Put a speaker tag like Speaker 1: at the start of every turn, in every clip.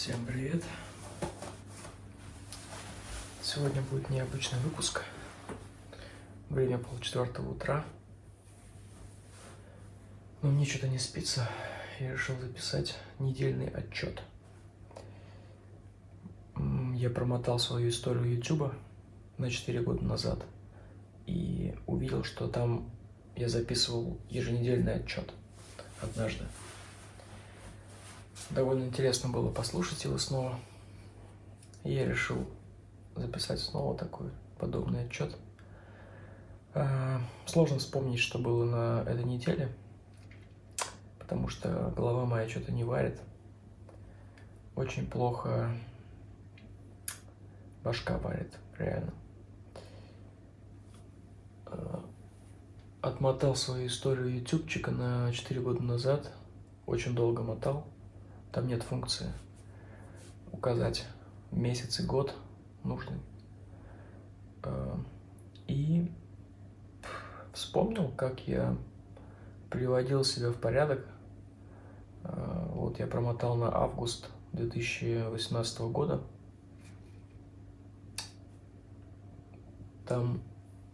Speaker 1: Всем привет! Сегодня будет необычный выпуск. Время полчетвертого утра. Но мне что-то не спится. Я решил записать недельный отчет. Я промотал свою историю YouTube на 4 года назад. И увидел, что там я записывал еженедельный отчет однажды. Довольно интересно было послушать его снова. Я решил записать снова такой подобный отчет. А, сложно вспомнить, что было на этой неделе, потому что голова моя что-то не варит. Очень плохо башка варит, реально. А, отмотал свою историю ютубчика на 4 года назад. Очень долго мотал. Там нет функции указать месяц и год нужный. А, и вспомнил, как я приводил себя в порядок. А, вот я промотал на август 2018 года. Там,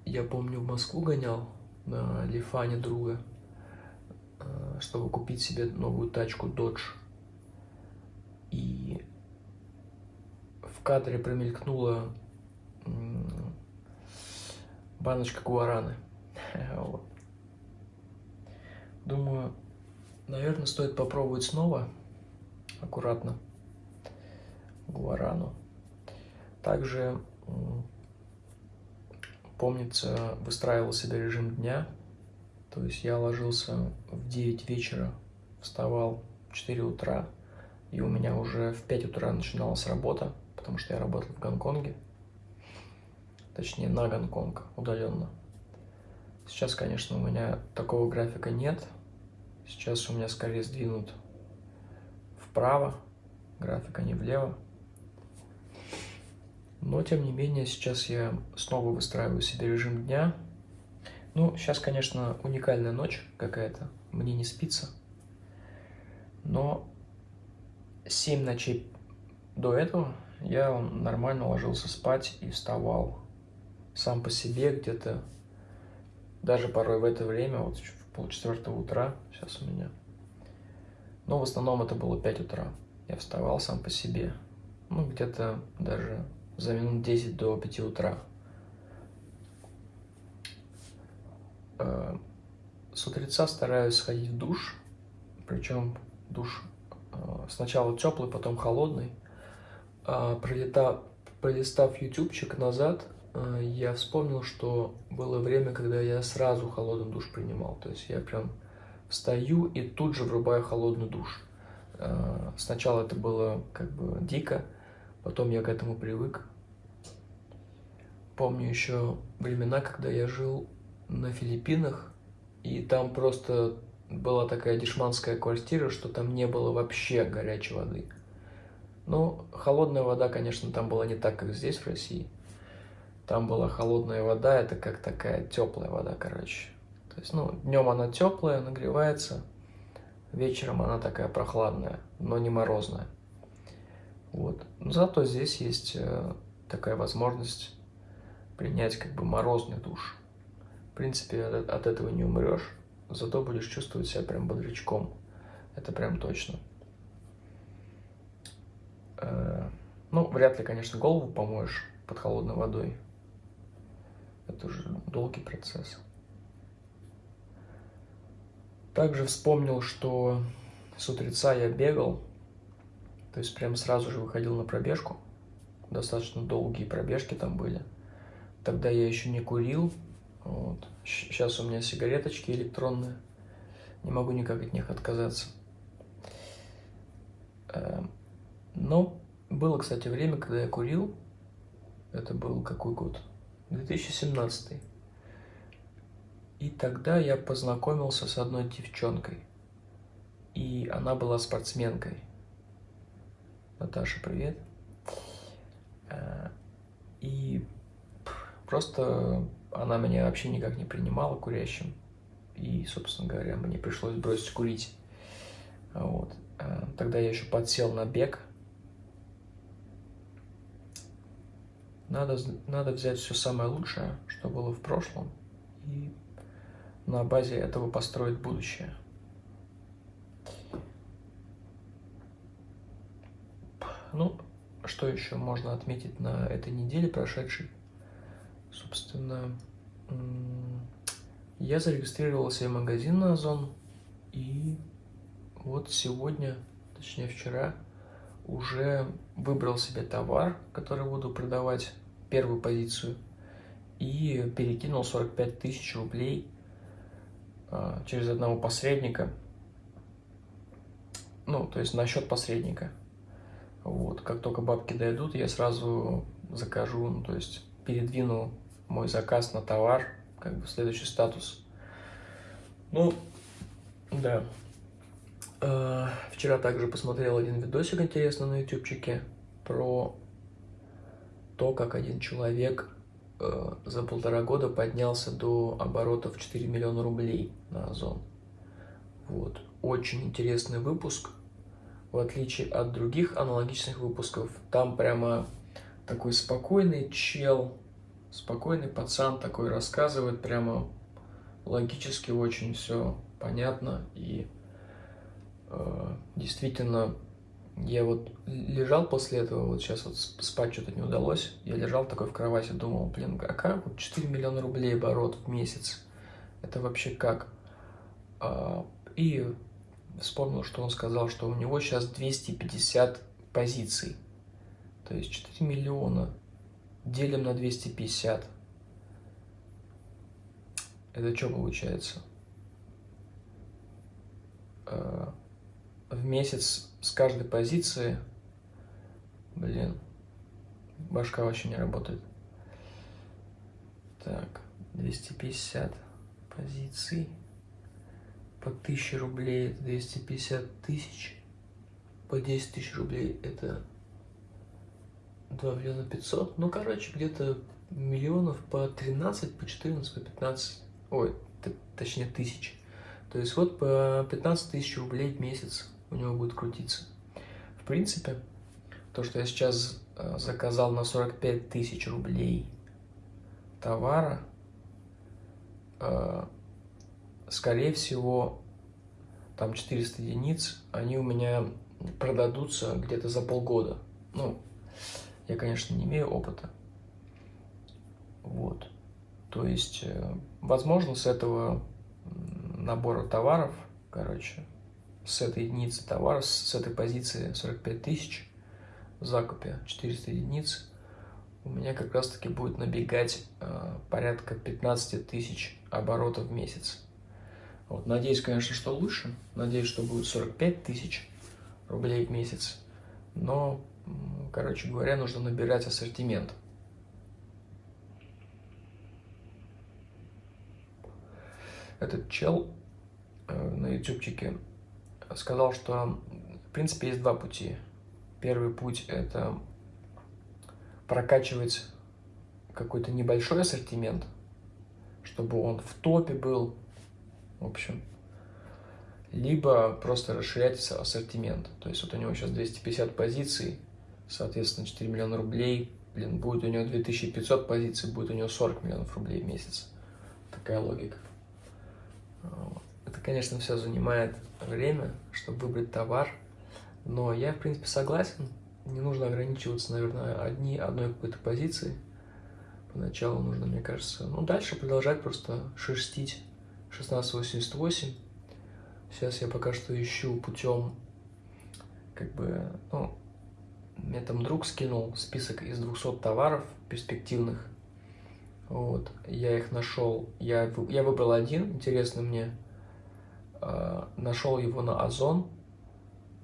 Speaker 1: я помню, в Москву гонял на Лифане друга, а, чтобы купить себе новую тачку Dodge и в кадре промелькнула баночка гуараны. Вот. Думаю, наверное, стоит попробовать снова, аккуратно, гуарану. Также, помнится, выстраивал себе режим дня, то есть я ложился в 9 вечера, вставал в 4 утра, и у меня уже в 5 утра начиналась работа, потому что я работал в Гонконге. Точнее, на Гонконг, удаленно. Сейчас, конечно, у меня такого графика нет. Сейчас у меня скорее сдвинут вправо, графика не влево. Но, тем не менее, сейчас я снова выстраиваю себе режим дня. Ну, сейчас, конечно, уникальная ночь какая-то, мне не спится. Но 7 ночей до этого я нормально ложился спать и вставал сам по себе где-то, даже порой в это время, вот в полчетвертого утра, сейчас у меня. Но в основном это было 5 утра. Я вставал сам по себе, ну где-то даже за минут 10 до 5 утра. Э, с утреца стараюсь сходить в душ, причем душ сначала теплый, потом холодный. А, пролетав, пролистав ютубчик назад, э, я вспомнил, что было время, когда я сразу холодный душ принимал. То есть я прям встаю и тут же врубаю холодный душ. Э, сначала это было как бы дико, потом я к этому привык. Помню еще времена, когда я жил на Филиппинах, и там просто была такая дешманская квартира, что там не было вообще горячей воды. Ну, холодная вода, конечно, там была не так, как здесь, в России. Там была холодная вода, это как такая теплая вода, короче. То есть, ну, днем она теплая, нагревается, вечером она такая прохладная, но не морозная. Вот. Но зато здесь есть э, такая возможность принять как бы морозный душ. В принципе, от, от этого не умрешь зато будешь чувствовать себя прям бодрячком. Это прям точно. Э, ну, вряд ли, конечно, голову помоешь под холодной водой. Это уже долгий процесс. Также вспомнил, что с утреца я бегал, то есть прям сразу же выходил на пробежку. Достаточно долгие пробежки там были. Тогда я еще не курил, вот. Сейчас у меня сигареточки электронные. Не могу никак от них отказаться. Эм, но было, кстати, время, когда я курил. Это был какой год? 2017. И тогда я познакомился с одной девчонкой. И она была спортсменкой. Наташа, привет. Э, и просто она меня вообще никак не принимала курящим. И, собственно говоря, мне пришлось бросить курить. Вот. Э, тогда я еще подсел на бег. Надо, надо взять все самое лучшее, что было в прошлом, и на базе этого построить будущее. Ну, что еще можно отметить на этой неделе прошедшей? Собственно, я зарегистрировал себе магазин на Озон, и вот сегодня, точнее вчера, уже выбрал себе товар, который буду продавать, первую позицию, и перекинул 45 тысяч рублей а, через одного посредника, ну, то есть на счет посредника. Вот, как только бабки дойдут, я сразу закажу, ну, то есть передвину мой заказ на товар, как бы следующий статус. Ну, да. Э, вчера также посмотрел один видосик интересный на ютубчике про то, как один человек э, за полтора года поднялся до оборотов 4 миллиона рублей на Озон. Вот. Очень интересный выпуск. В отличие от других аналогичных выпусков, там прямо такой спокойный чел, спокойный пацан такой рассказывает, прямо логически очень все понятно. И э, действительно я вот лежал после этого, вот сейчас вот спать что-то не удалось, я лежал такой в кровати, думал, блин, а как вот 4 миллиона рублей оборот в месяц, это вообще как? А, и вспомнил, что он сказал, что у него сейчас 250 позиций, то есть 4 миллиона делим на 250, это что получается? А, в месяц с каждой позиции, блин, башка вообще не работает. Так, 250 позиций по 1000 рублей это 250 тысяч, по 10 тысяч рублей это 2 миллиона 500, ну, короче, где-то миллионов по 13, по 14, по 15, ой, точнее, тысяч. То есть вот по 15 тысяч рублей в месяц у него будет крутиться. В принципе, то, что я сейчас э, заказал на 45 тысяч рублей товара, э, скорее всего, там 400 единиц, они у меня продадутся где-то за полгода. Ну, я, конечно, не имею опыта. Вот. То есть, э, возможно, с этого набора товаров, короче, с этой единицы товара, с этой позиции 45 тысяч закупе 400 единиц, у меня как раз таки будет набегать э, порядка 15 тысяч оборотов в месяц. Вот, надеюсь, конечно, что лучше. Надеюсь, что будет 45 тысяч рублей в месяц. Но, короче говоря, нужно набирать ассортимент. Этот чел э, на ютубчике сказал, что в принципе есть два пути. Первый путь – это прокачивать какой-то небольшой ассортимент, чтобы он в топе был, в общем. Либо просто расширять ассортимент. То есть вот у него сейчас 250 позиций, соответственно, 4 миллиона рублей. Блин, будет у него 2500 позиций, будет у него 40 миллионов рублей в месяц. Такая логика. Это, конечно, все занимает время, чтобы выбрать товар, но я, в принципе, согласен. Не нужно ограничиваться, наверное, одни, одной какой-то позицией. Поначалу нужно, мне кажется, ну, дальше продолжать просто шерстить 1688. Сейчас я пока что ищу путем, как бы, ну, мне там друг скинул список из 200 товаров перспективных. Вот, я их нашел, я, я выбрал один, интересный мне, Э, нашел его на Озон,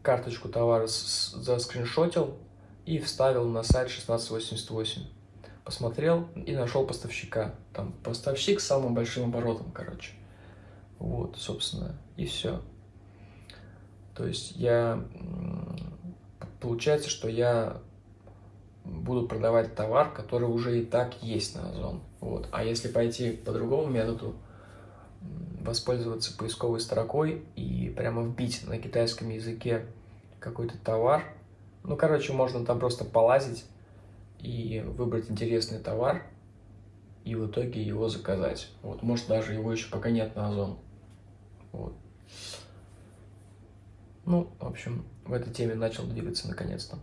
Speaker 1: карточку товара заскриншотил и вставил на сайт 1688. Посмотрел и нашел поставщика. Там поставщик с самым большим оборотом, короче. Вот, собственно, и все. То есть я... Получается, что я буду продавать товар, который уже и так есть на Озон. Вот. А если пойти по другому методу, воспользоваться поисковой строкой и прямо вбить на китайском языке какой-то товар. Ну, короче, можно там просто полазить и выбрать интересный товар, и в итоге его заказать. Вот, может, даже его еще пока нет на Озон. Вот. Ну, в общем, в этой теме начал двигаться наконец-то.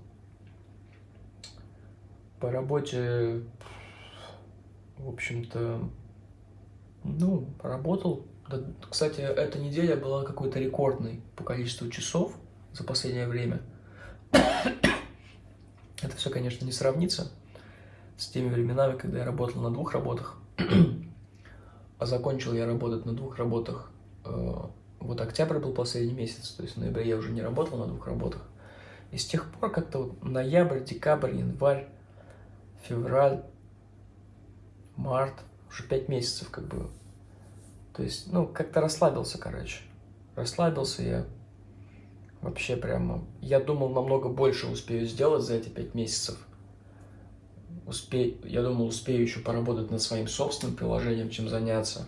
Speaker 1: По работе, в общем-то, ну, поработал. Да, кстати, эта неделя была какой-то рекордной по количеству часов за последнее время. Это все, конечно, не сравнится с теми временами, когда я работал на двух работах. а закончил я работать на двух работах. Э, вот октябрь был последний месяц, то есть в ноябре я уже не работал на двух работах. И с тех пор как-то вот ноябрь, декабрь, январь, февраль, март, уже пять месяцев как бы. То есть, ну, как-то расслабился, короче. Расслабился я. Вообще прямо... Я думал, намного больше успею сделать за эти пять месяцев. Успе... Я думал, успею еще поработать над своим собственным приложением, чем заняться.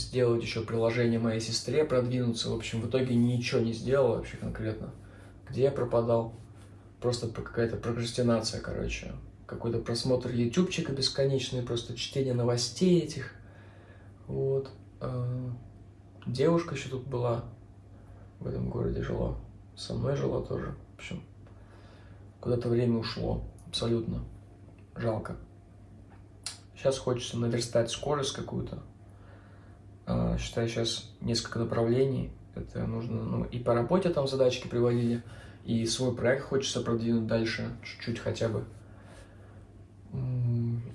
Speaker 1: Сделать еще приложение моей сестре, продвинуться. В общем, в итоге ничего не сделал вообще конкретно. Где я пропадал? Просто какая-то прокрастинация, короче какой-то просмотр ютубчика бесконечный, просто чтение новостей этих. Вот. А, девушка еще тут была, в этом городе жила. Со мной жила тоже. В общем, куда-то время ушло. Абсолютно. Жалко. Сейчас хочется наверстать скорость какую-то. А, считаю, сейчас несколько направлений. Это нужно, ну, и по работе там задачки приводили, и свой проект хочется продвинуть дальше, чуть-чуть хотя бы.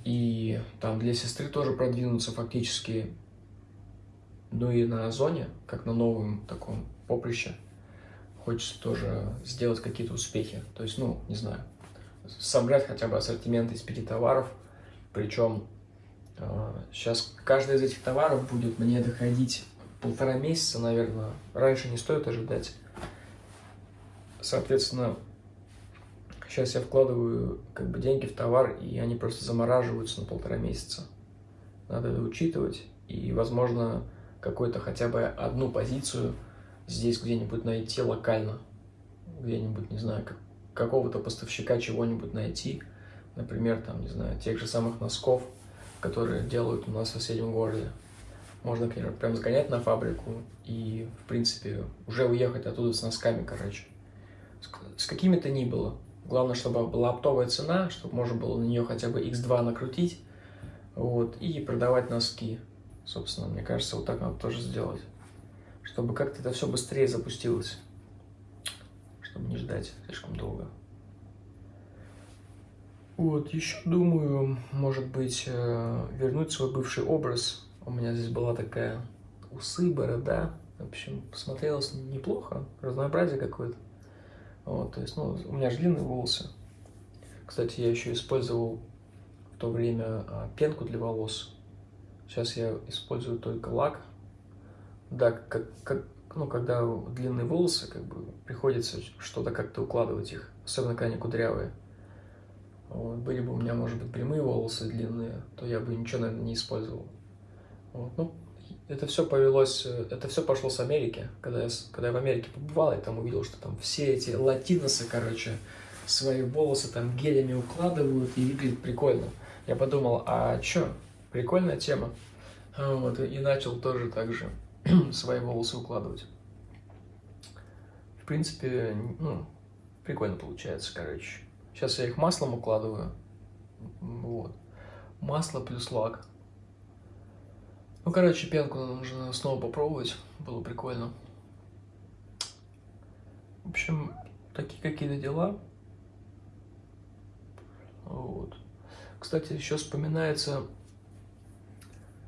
Speaker 1: И там для сестры тоже продвинуться фактически, ну и на Озоне, как на новом таком поприще, хочется тоже сделать какие-то успехи. То есть, ну, не знаю, собрать хотя бы ассортимент из пяти товаров, причем сейчас а, каждый из этих товаров будет мне доходить полтора месяца, наверное. Раньше не стоит ожидать. Соответственно, Сейчас я вкладываю как бы деньги в товар, и они просто замораживаются на полтора месяца. Надо это учитывать, и, возможно, какую-то хотя бы одну позицию здесь где-нибудь найти локально. Где-нибудь, не знаю, как, какого-то поставщика чего-нибудь найти. Например, там, не знаю, тех же самых носков, которые делают у нас в соседнем городе. Можно, конечно, прям сгонять на фабрику и, в принципе, уже уехать оттуда с носками, короче. С, с какими-то ни было. Главное, чтобы была оптовая цена, чтобы можно было на нее хотя бы x2 накрутить, вот, и продавать носки. Собственно, мне кажется, вот так надо тоже сделать, чтобы как-то это все быстрее запустилось, чтобы не ждать слишком долго. Вот, еще думаю, может быть, э, вернуть свой бывший образ. У меня здесь была такая усы, борода. В общем, посмотрелось неплохо, разнообразие какое-то. Вот, то есть, ну, у меня же длинные волосы. Кстати, я еще использовал в то время а, пенку для волос. Сейчас я использую только лак. Да, как, как, ну, когда длинные волосы, как бы, приходится что-то как-то укладывать их, особенно когда они кудрявые. Вот, были бы у меня, может быть, прямые волосы длинные, то я бы ничего, наверное, не использовал. Вот, ну, это все повелось, это все пошло с Америки. Когда я, когда я в Америке побывал, я там увидел, что там все эти латиносы, короче, свои волосы там гелями укладывают и выглядит прикольно. Я подумал, а чё, прикольная тема. Вот, и начал тоже так же свои волосы укладывать. В принципе, ну, прикольно получается, короче. Сейчас я их маслом укладываю. Вот. Масло плюс лак. Ну, короче, пенку нужно снова попробовать. Было прикольно. В общем, такие какие-то дела. Вот. Кстати, еще вспоминается...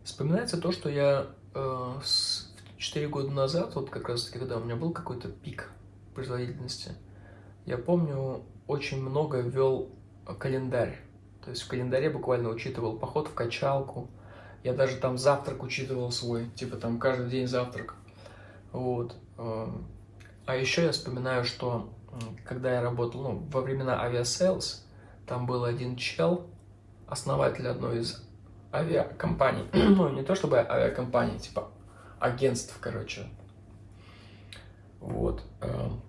Speaker 1: Вспоминается то, что я э, с, 4 года назад, вот как раз таки, когда у меня был какой-то пик производительности, я помню, очень много вел календарь. То есть в календаре буквально учитывал поход в качалку, я даже там завтрак учитывал свой, типа там каждый день завтрак. Вот. Эм, а еще я вспоминаю, что когда я работал, ну, во времена Aviasales, там был один чел, основатель одной из авиакомпаний. ну, не то чтобы авиакомпаний, типа агентств, короче. Вот. Эм,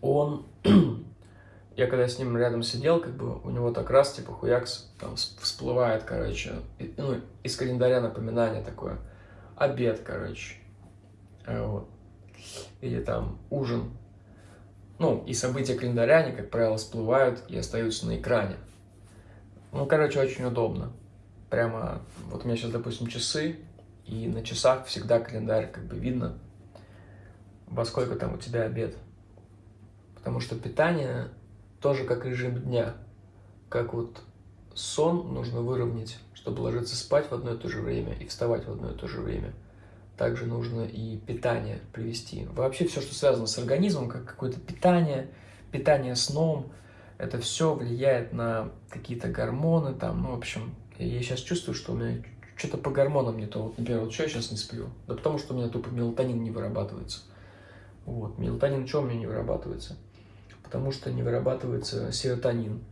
Speaker 1: он я когда с ним рядом сидел, как бы у него так раз, типа, хуякс, там всплывает, короче, ну, из календаря напоминание такое, обед, короче, э, вот, или там ужин, ну, и события календаря, они, как правило, всплывают и остаются на экране. Ну, короче, очень удобно. Прямо, вот у меня сейчас, допустим, часы, и на часах всегда календарь, как бы видно, во сколько там у тебя обед. Потому что питание тоже как режим дня. Как вот сон нужно выровнять, чтобы ложиться спать в одно и то же время и вставать в одно и то же время. Также нужно и питание привести. Вообще все, что связано с организмом, как какое-то питание, питание сном, это все влияет на какие-то гормоны там, ну, в общем, я сейчас чувствую, что у меня что-то по гормонам не то. Вот, например, вот что я сейчас не сплю? Да потому что у меня тупо мелатонин не вырабатывается. Вот, мелатонин что у меня не вырабатывается? Потому что не вырабатывается серотонин.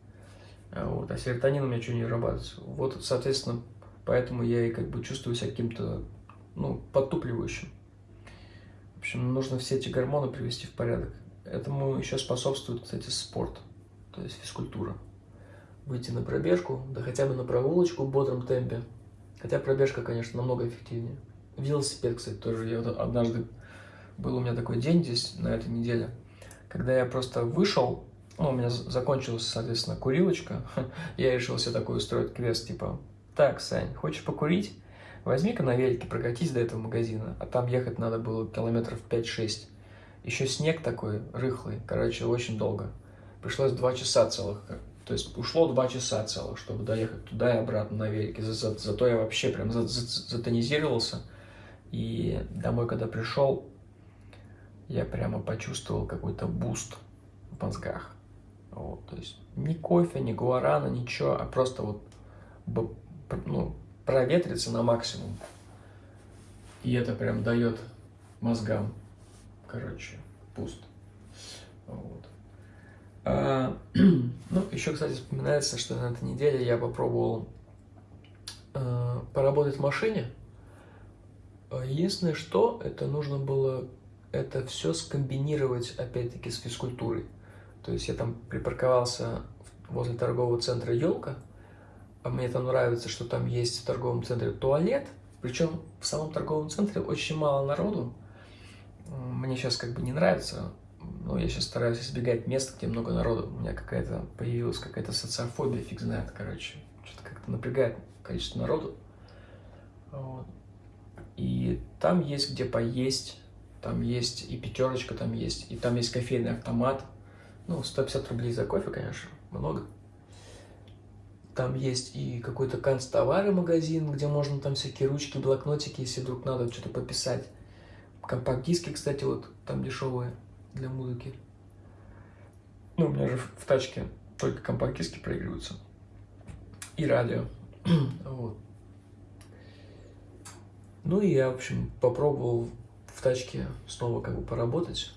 Speaker 1: А вот, а серотонин у меня что не вырабатывается? Вот, соответственно, поэтому я и как бы чувствую себя каким-то, ну, подтупливающим. В общем, нужно все эти гормоны привести в порядок. Этому еще способствует, кстати, спорт, то есть физкультура. Выйти на пробежку, да хотя бы на прогулочку в бодром темпе. Хотя пробежка, конечно, намного эффективнее. Велосипед, кстати, тоже. Я вот однажды был у меня такой день здесь, на этой неделе, когда я просто вышел, ну, у меня закончилась, соответственно, курилочка, я решил себе такой устроить квест, типа, так, Сань, хочешь покурить? Возьми-ка на велике, прокатись до этого магазина, а там ехать надо было километров 5-6. Еще снег такой рыхлый, короче, очень долго. Пришлось два часа целых, то есть ушло два часа целых, чтобы доехать туда и обратно на велике. За, за, зато я вообще прям затонизировался. И домой, когда пришел, я прямо почувствовал какой-то буст в мозгах. Вот, то есть ни кофе, ни гуарана, ничего, а просто вот ну, проветриться на максимум. И это прям дает мозгам, короче, пуст. Вот. А, ну, еще, кстати, вспоминается, что на этой неделе я попробовал а, поработать в машине. Единственное, что это нужно было это все скомбинировать, опять-таки, с физкультурой. То есть я там припарковался возле торгового центра «Елка», а мне там нравится, что там есть в торговом центре туалет, причем в самом торговом центре очень мало народу. Мне сейчас как бы не нравится, но я сейчас стараюсь избегать мест, где много народу. У меня какая-то появилась какая-то социофобия, фиг знает, короче. Что-то как-то напрягает количество народу. Вот. И там есть где поесть, там есть и пятерочка, там есть, и там есть кофейный автомат. Ну, 150 рублей за кофе, конечно, много. Там есть и какой-то канцтовары магазин, где можно там всякие ручки, блокнотики, если вдруг надо что-то пописать. Компакт-диски, кстати, вот там дешевые для музыки. Ну, у меня же в тачке только компакт-диски проигрываются. И радио. вот. Ну и я, в общем, попробовал в тачке снова как бы поработать.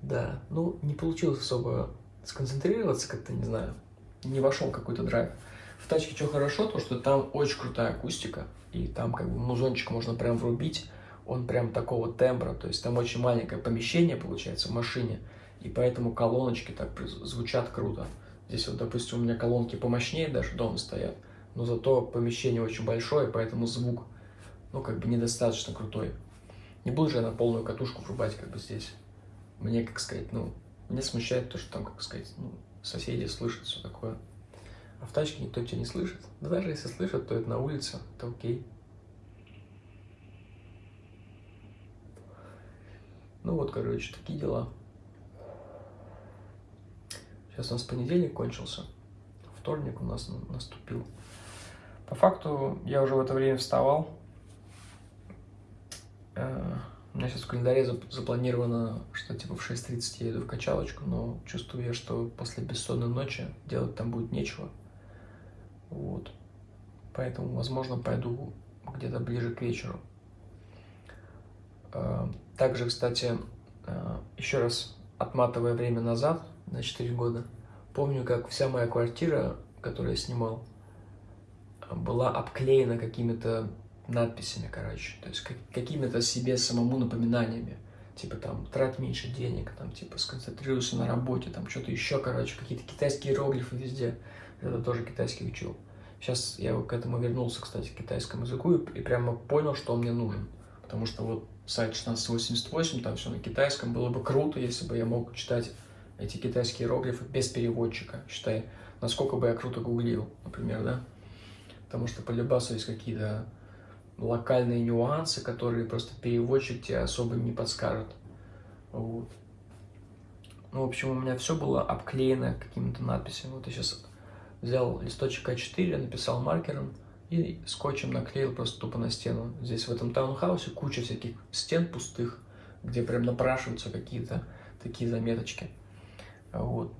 Speaker 1: Да, ну не получилось особо сконцентрироваться, как-то, не знаю, не вошел какой-то драйв. В тачке что хорошо, то что там очень крутая акустика, и там как бы музончик можно прям врубить, он прям такого тембра, то есть там очень маленькое помещение получается в машине, и поэтому колоночки так звучат круто. Здесь вот, допустим, у меня колонки помощнее даже дома стоят, но зато помещение очень большое, поэтому звук, ну, как бы недостаточно крутой. Не буду же я на полную катушку врубать как бы здесь. Мне, как сказать, ну, меня смущает то, что там, как сказать, ну, соседи слышат все такое. А в тачке никто тебя не слышит. Да даже если слышат, то это на улице, это окей. Ну вот, короче, такие дела. Сейчас у нас понедельник кончился. Вторник у нас наступил. По факту я уже в это время вставал, у меня сейчас в календаре запланировано, что типа в 6.30 я иду в качалочку, но чувствую я, что после бессонной ночи делать там будет нечего. Вот. Поэтому, возможно, пойду где-то ближе к вечеру. Э, также, кстати, э, еще раз отматывая время назад, на 4 года, помню, как вся моя квартира, которую я снимал, была обклеена какими-то надписями, короче, то есть какими-то себе самому напоминаниями. типа там трать меньше денег, там типа сконцентрируйся на работе, там что-то еще, короче, какие-то китайские иероглифы везде. Это тоже китайский учил. Сейчас я к этому вернулся, кстати, к китайскому языку и, и прямо понял, что он мне нужен. Потому что вот сайт 1688, там все на китайском, было бы круто, если бы я мог читать эти китайские иероглифы без переводчика. Считай, насколько бы я круто гуглил, например, да? Потому что по Любасу есть какие-то локальные нюансы, которые просто переводчик тебе особо не подскажет. Вот. Ну, в общем, у меня все было обклеено какими-то надписями. Вот я сейчас взял листочек А4, написал маркером и скотчем наклеил просто тупо на стену. Здесь в этом таунхаусе куча всяких стен пустых, где прям напрашиваются какие-то такие заметочки. Вот.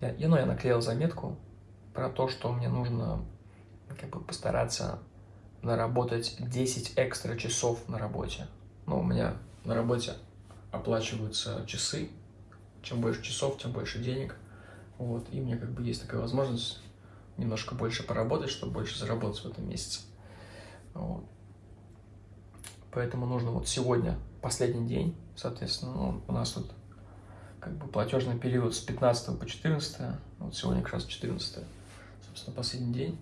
Speaker 1: Я, ну, я наклеил заметку про то, что мне нужно как бы постараться наработать 10 экстра часов на работе. Ну, у меня на работе оплачиваются часы. Чем больше часов, тем больше денег. Вот, и мне как бы есть такая возможность немножко больше поработать, чтобы больше заработать в этом месяце. Вот. Поэтому нужно вот сегодня, последний день, соответственно, ну, у нас тут как бы платежный период с 15 по 14, вот сегодня как раз 14, собственно, последний день.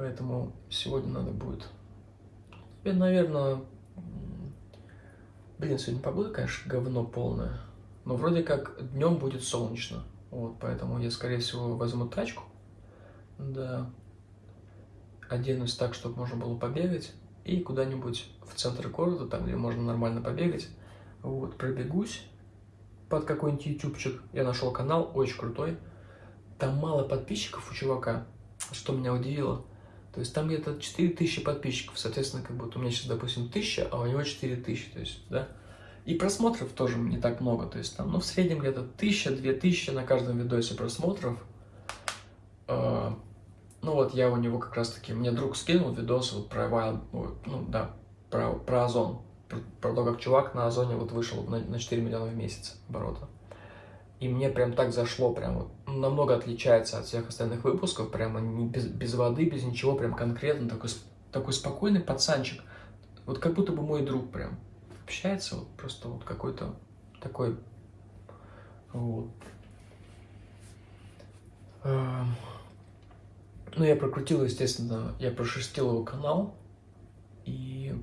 Speaker 1: Поэтому сегодня надо будет, наверное, блин, сегодня погода, конечно, говно полное, но вроде как днем будет солнечно. Вот, поэтому я, скорее всего, возьму тачку, да, оденусь так, чтобы можно было побегать, и куда-нибудь в центр города, там, где можно нормально побегать, вот, пробегусь под какой-нибудь ютубчик. Я нашел канал, очень крутой. Там мало подписчиков у чувака, что меня удивило. То есть там где-то 4000 подписчиков, соответственно, как будто у меня сейчас, допустим, 1000, а у него 4000, то есть, да. И просмотров тоже не так много, то есть там, ну, в среднем где-то 1000-2000 на каждом видосе просмотров. А, ну, вот я у него как раз-таки, мне друг скинул видос вот про Wild, ну, да, про, про Озон, про, про то, как чувак на Озоне вот вышел на, на 4 миллиона в месяц оборота. И мне прям так зашло, прям вот, намного отличается от всех остальных выпусков, прямо не, без, без воды, без ничего, прям конкретно, такой, такой спокойный пацанчик, вот как будто бы мой друг прям общается, вот просто вот какой-то такой, вот. Эм, ну, я прокрутил, естественно, я прошерстил его канал и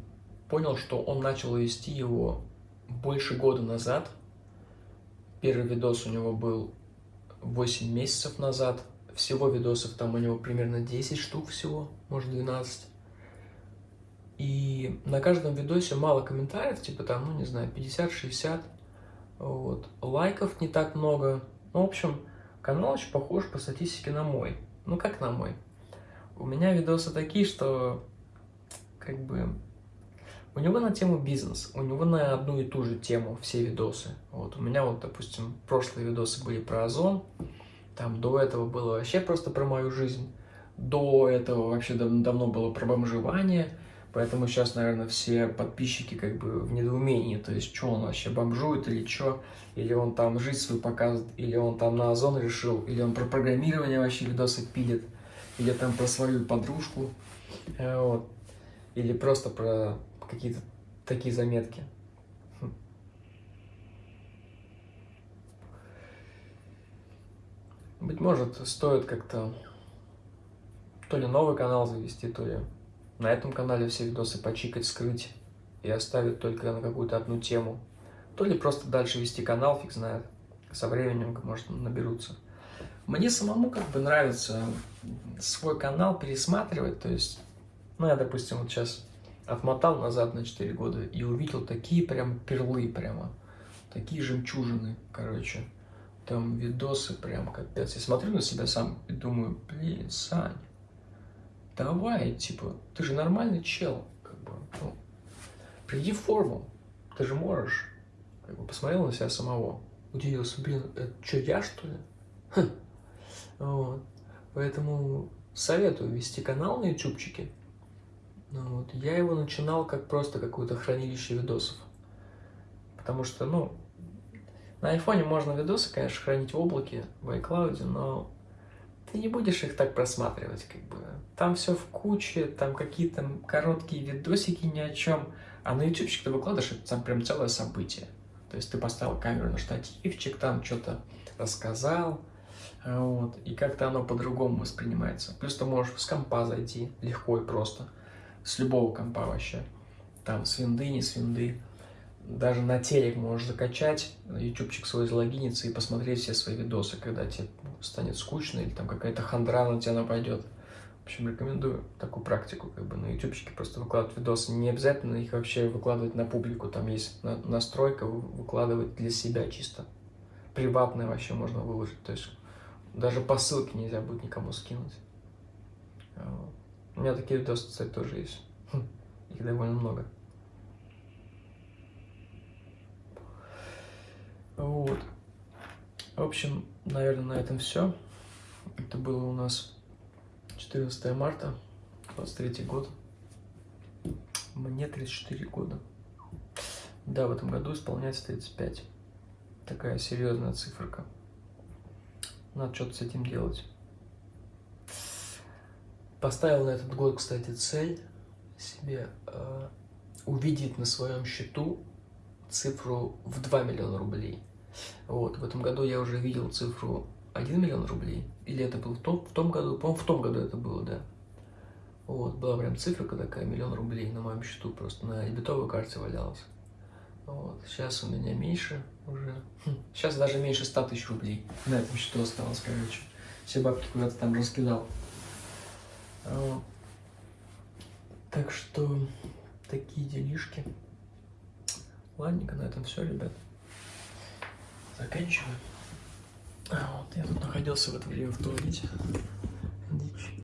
Speaker 1: понял, что он начал вести его больше года назад, Первый видос у него был 8 месяцев назад. Всего видосов там у него примерно 10 штук всего, может 12. И на каждом видосе мало комментариев, типа там, ну не знаю, 50-60. Вот. Лайков не так много. Ну, в общем, канал очень похож по статистике на мой. Ну, как на мой. У меня видосы такие, что как бы у него на тему бизнес, у него на одну и ту же тему все видосы. Вот у меня вот, допустим, прошлые видосы были про Озон, там до этого было вообще просто про мою жизнь, до этого вообще дав давно было про бомжевание, поэтому сейчас, наверное, все подписчики как бы в недоумении, то есть, что он вообще бомжует или что, или он там жизнь свою показывает, или он там на Озон решил, или он про программирование вообще видосы пилит, или там про свою подружку, э, вот, или просто про какие-то такие заметки. Хм. Быть может, стоит как-то то ли новый канал завести, то ли на этом канале все видосы почикать, скрыть и оставить только на какую-то одну тему. То ли просто дальше вести канал, фиг знает. Со временем, может, наберутся. Мне самому как бы нравится свой канал пересматривать, то есть, ну, я, допустим, вот сейчас отмотал назад на 4 года и увидел такие прям перлы прямо, такие жемчужины, короче. Там видосы прям капец. Я смотрю на себя сам и думаю, блин, Сань, давай, типа, ты же нормальный чел, как бы, ну, приди в форму, ты же можешь. Как бы посмотрел на себя самого, удивился, блин, это что, я что ли? Хм. Вот. Поэтому советую вести канал на ютубчике, ну, вот. Я его начинал как просто какое-то хранилище видосов. Потому что, ну, на айфоне можно видосы, конечно, хранить в облаке, в iCloud, но ты не будешь их так просматривать, как бы. Там все в куче, там какие-то короткие видосики ни о чем. А на ютубчик ты выкладываешь, это там прям целое событие. То есть ты поставил камеру на штативчик, там что-то рассказал, вот, и как-то оно по-другому воспринимается. Плюс ты можешь с компа зайти легко и просто, с любого компа вообще. Там с винды, не с винды. Даже на телек можешь закачать, ютубчик свой залогиниться и посмотреть все свои видосы, когда тебе станет скучно или там какая-то хандра на тебя нападет. В общем, рекомендую такую практику, как бы на ютубчике просто выкладывать видосы. Не обязательно их вообще выкладывать на публику, там есть настройка выкладывать для себя чисто. Приватное вообще можно выложить, то есть даже по ссылке нельзя будет никому скинуть. У меня такие видосы, кстати, тоже есть. Их довольно много. Вот. В общем, наверное, на этом все. Это было у нас 14 марта, 23 год. Мне 34 года. Да, в этом году исполняется 35. Такая серьезная циферка. Надо что-то с этим делать. Поставил на этот год, кстати, цель себе э, увидеть на своем счету цифру в 2 миллиона рублей. Вот, в этом году я уже видел цифру 1 миллион рублей. Или это было в том, в том году? По-моему, в том году это было, да. Вот, была прям цифра такая, миллион рублей на моем счету, просто на дебетовой карте валялась. Вот, сейчас у меня меньше уже. Сейчас хм, даже меньше 100 тысяч рублей на этом счету осталось, короче. Все бабки куда-то там раскидал. Вот. Так что такие делишки. Ладненько, на этом все, ребят. Заканчиваю. А, вот, я тут находился в это время в туалете.